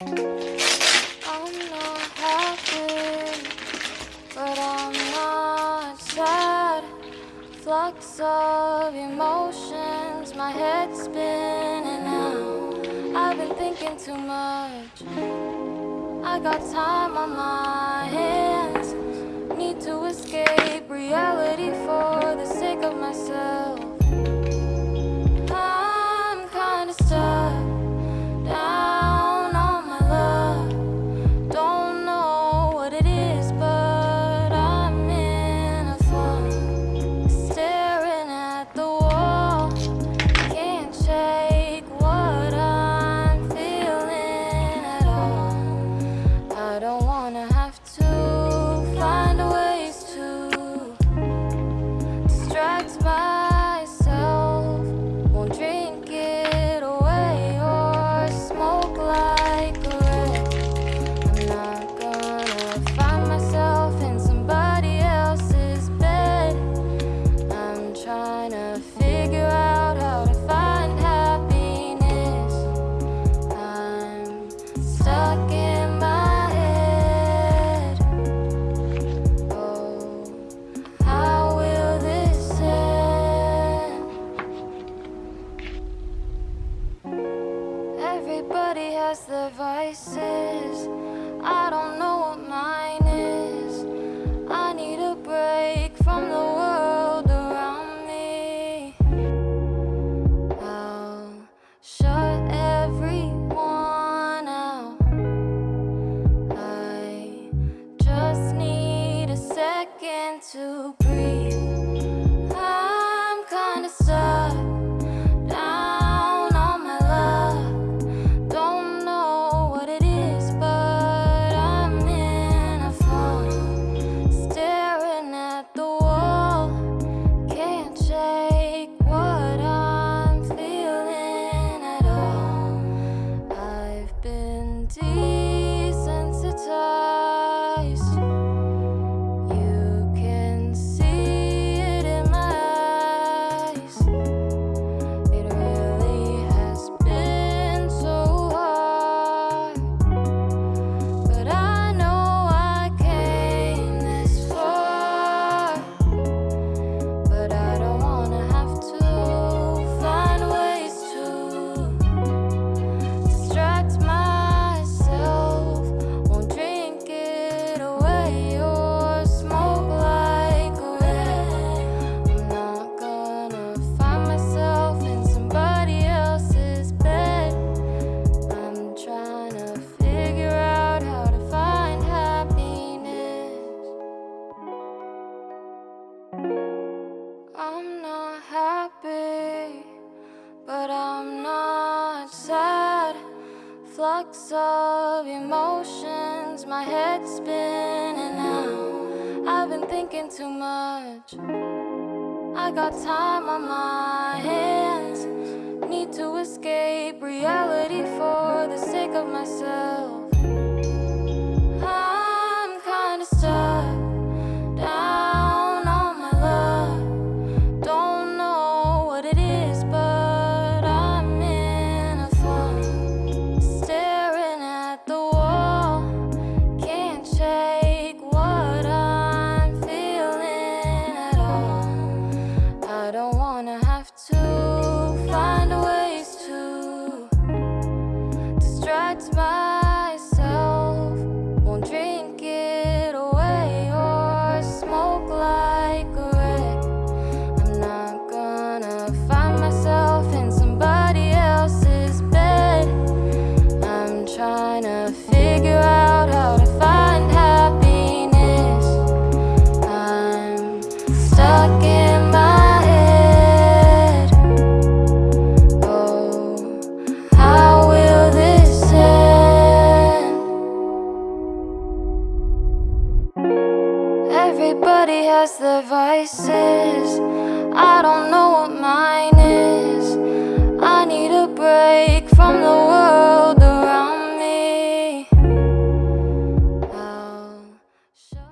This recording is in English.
I'm not happy, but I'm not sad. flux of emotions, my head's spinning now. I've been thinking too much. I got time on my hands. Need to escape reality for the sake of myself. just need a second to breathe. flux of emotions, my head's spinning now. I've been thinking too much. I got time on my hands. Need to escape reality for the sake of myself. find ways to distract myself. Won't drink it away or smoke like a wreck. I'm not gonna find myself in somebody else's bed. I'm trying to figure out how to find happiness. I'm stuck in. Everybody has their vices. I don't know what mine is. I need a break from the